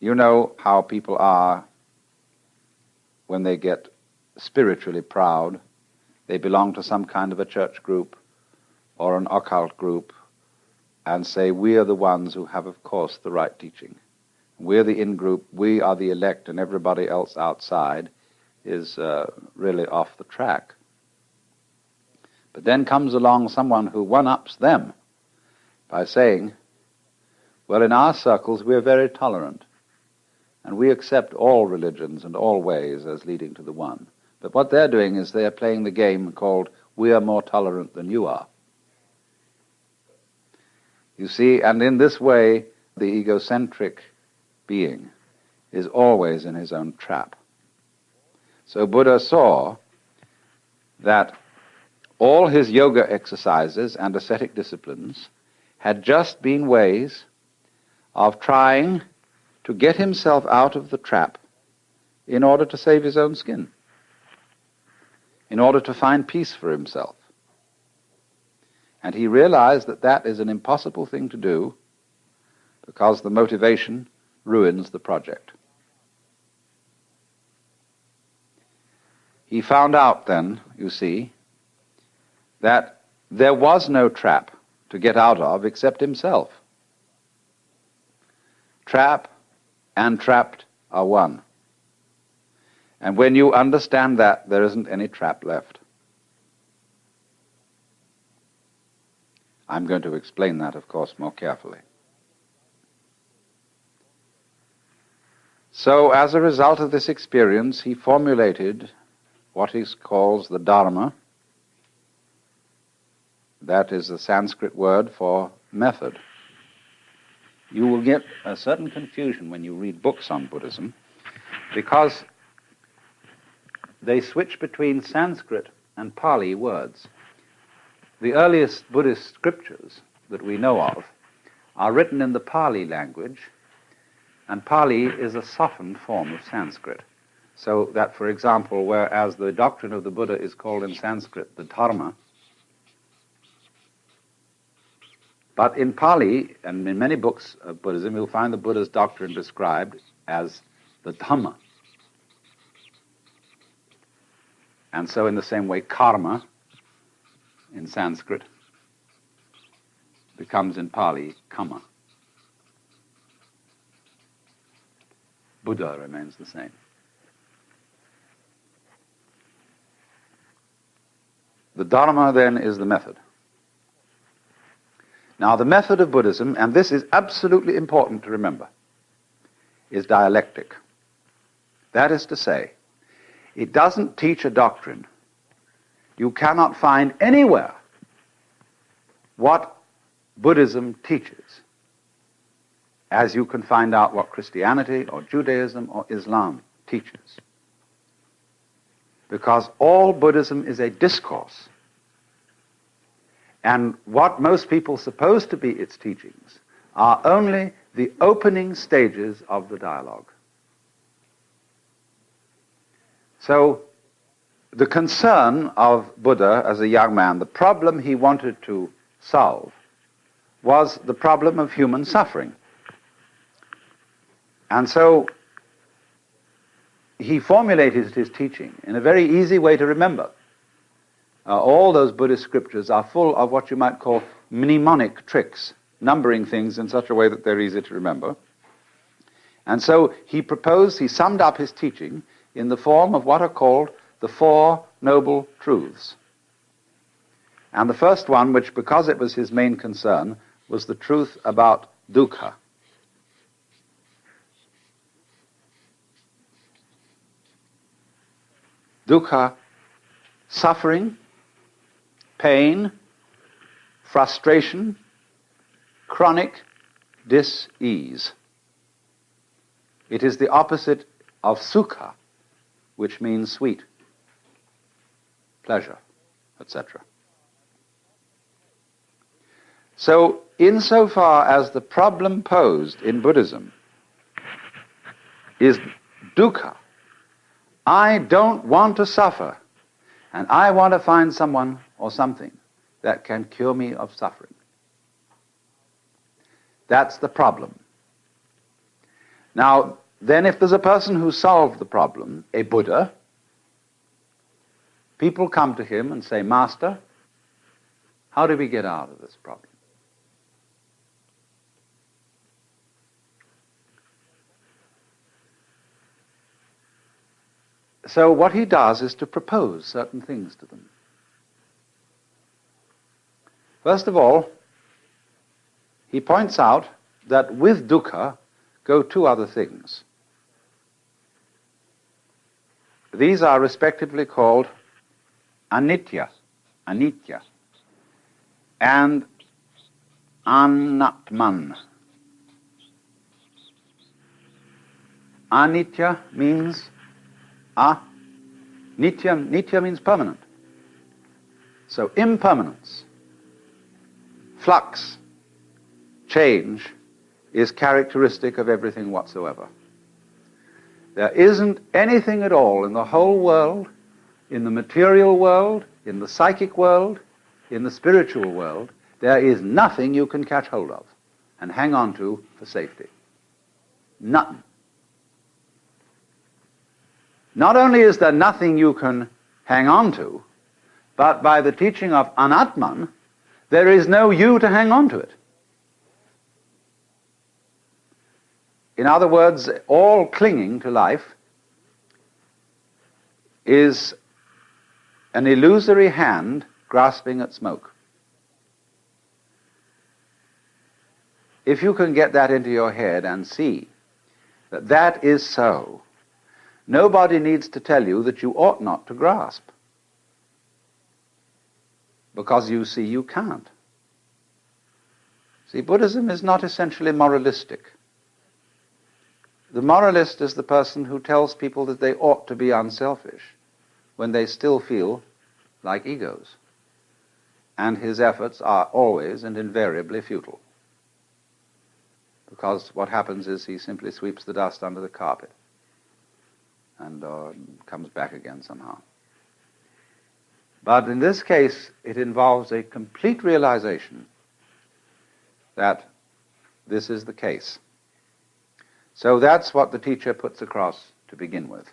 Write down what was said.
you know how people are when they get spiritually proud. They belong to some kind of a church group or an occult group and say, We are the ones who have, of course, the right teaching. We're the in group, we are the elect, and everybody else outside is uh, really off the track. But then comes along someone who one ups them by saying, Well, in our circles, we're very tolerant, and we accept all religions and all ways as leading to the one. But what they're doing is they're playing the game called We are more tolerant than you are. You see, and in this way, the egocentric being is always in his own trap. So Buddha saw that all his yoga exercises and ascetic disciplines had just been ways of trying to get himself out of the trap in order to save his own skin, in order to find peace for himself. And he realized that that is an impossible thing to do because the motivation ruins the project. He found out then, you see, that there was no trap to get out of except himself. Trap and trapped are one. And when you understand that, there isn't any trap left. I'm going to explain that, of course, more carefully. So, as a result of this experience, he formulated what he calls the Dharma. That is the Sanskrit word for method. You will get a certain confusion when you read books on Buddhism because they switch between Sanskrit and Pali words. The earliest Buddhist scriptures that we know of are written in the Pali language, and Pali is a softened form of Sanskrit. So that, for example, whereas the doctrine of the Buddha is called in Sanskrit the Dharma, but in Pali and in many books of Buddhism, you'll find the Buddha's doctrine described as the Dhamma. And so, in the same way, karma in Sanskrit becomes in Pali kamma. Buddha remains the same. The Dharma then is the method. Now, the method of Buddhism, and this is absolutely important to remember, is dialectic. That is to say, it doesn't teach a doctrine you cannot find anywhere what Buddhism teaches, as you can find out what Christianity or Judaism or Islam teaches. Because all Buddhism is a discourse. And what most people suppose to be its teachings are only the opening stages of the dialogue. So the concern of Buddha as a young man, the problem he wanted to solve, was the problem of human suffering. And so he formulated his teaching in a very easy way to remember. Uh, all those Buddhist scriptures are full of what you might call mnemonic tricks, numbering things in such a way that they're easy to remember. And so he proposed, he summed up his teaching in the form of what are called the Four Noble Truths. And the first one, which because it was his main concern, was the truth about dukkha. Dukkha, suffering, pain, frustration, chronic dis-ease. It is the opposite of sukha, which means sweet pleasure, etc. So, insofar as the problem posed in Buddhism is dukkha, I don't want to suffer, and I want to find someone or something that can cure me of suffering. That's the problem. Now, then if there's a person who solved the problem, a Buddha, people come to him and say, Master, how do we get out of this problem? So what he does is to propose certain things to them. First of all, he points out that with dukkha go two other things. These are respectively called anitya, anitya, and anatman. Anitya means a. Nitya, nitya means permanent. So impermanence, flux, change is characteristic of everything whatsoever. There isn't anything at all in the whole world, in the material world, in the psychic world, in the spiritual world, there is nothing you can catch hold of and hang on to for safety. Nothing. Not only is there nothing you can hang on to, but by the teaching of Anatman, there is no you to hang on to it. In other words, all clinging to life is an illusory hand grasping at smoke. If you can get that into your head and see that that is so, nobody needs to tell you that you ought not to grasp. Because you see you can't. See, Buddhism is not essentially moralistic. The moralist is the person who tells people that they ought to be unselfish when they still feel like egos and his efforts are always and invariably futile. Because what happens is he simply sweeps the dust under the carpet and uh, comes back again somehow. But in this case, it involves a complete realization that this is the case. So that's what the teacher puts across to begin with.